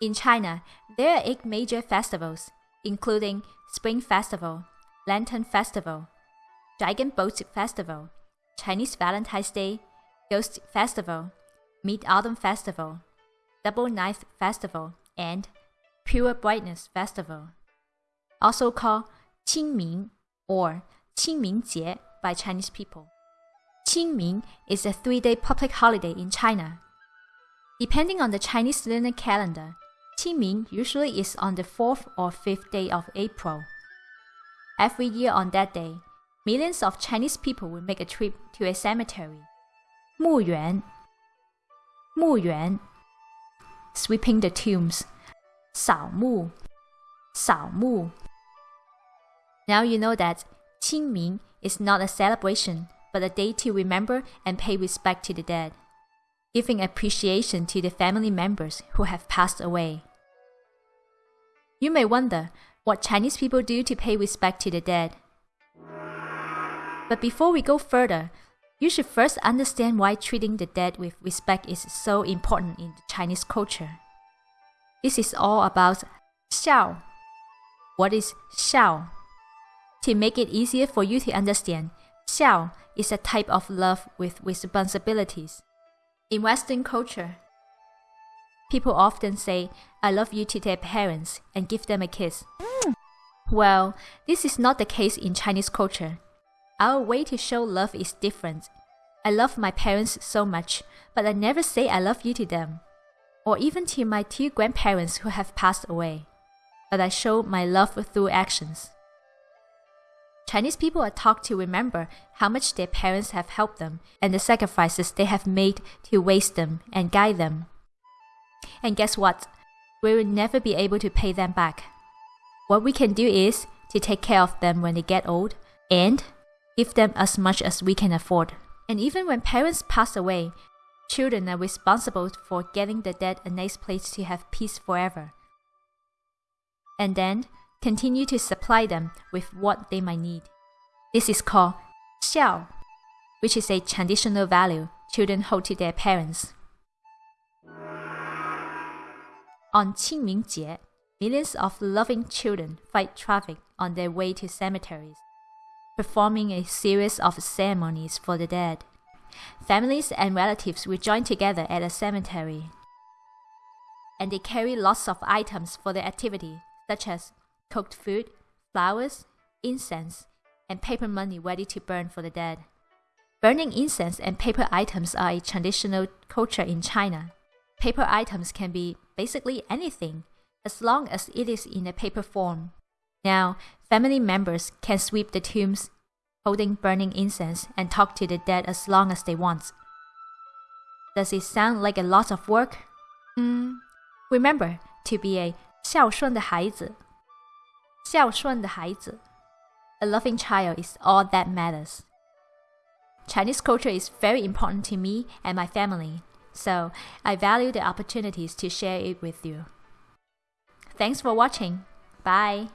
In China, there are eight major festivals, including Spring Festival, Lantern Festival, Dragon Boat Festival, Chinese Valentine's Day, Ghost Festival, Mid Autumn Festival, Double Ninth Festival, and Pure Brightness Festival. Also called Qingming or Qingmingjie by Chinese people. Qingming is a three day public holiday in China. Depending on the Chinese lunar calendar, Qingming usually is on the 4th or 5th day of April. Every year on that day, millions of Chinese people will make a trip to a cemetery. Mu Yuan. Mu Sweeping the tombs. Now you know that Qingming is not a celebration, but a day to remember and pay respect to the dead, giving appreciation to the family members who have passed away. You may wonder what Chinese people do to pay respect to the dead. But before we go further, you should first understand why treating the dead with respect is so important in the Chinese culture. This is all about xiao. What is xiao? To make it easier for you to understand, xiao is a type of love with responsibilities. In Western culture, People often say, I love you to their parents and give them a kiss. Well, this is not the case in Chinese culture. Our way to show love is different. I love my parents so much, but I never say I love you to them, or even to my two grandparents who have passed away. But I show my love through actions. Chinese people are taught to remember how much their parents have helped them and the sacrifices they have made to raise them and guide them. And guess what? We will never be able to pay them back. What we can do is to take care of them when they get old and give them as much as we can afford. And even when parents pass away, children are responsible for getting the dead a nice place to have peace forever. And then continue to supply them with what they might need. This is called xiao, which is a traditional value children hold to their parents. On Qingmingjie, millions of loving children fight traffic on their way to cemeteries, performing a series of ceremonies for the dead. Families and relatives will join together at a cemetery, and they carry lots of items for the activity, such as cooked food, flowers, incense, and paper money ready to burn for the dead. Burning incense and paper items are a traditional culture in China. Paper items can be basically anything, as long as it is in a paper form. Now, family members can sweep the tombs, holding burning incense, and talk to the dead as long as they want. Does it sound like a lot of work? Hmm. Remember to be a 孝顺的孩子.孝顺的孩子. A loving child is all that matters. Chinese culture is very important to me and my family. So I value the opportunities to share it with you. Thanks for watching. Bye.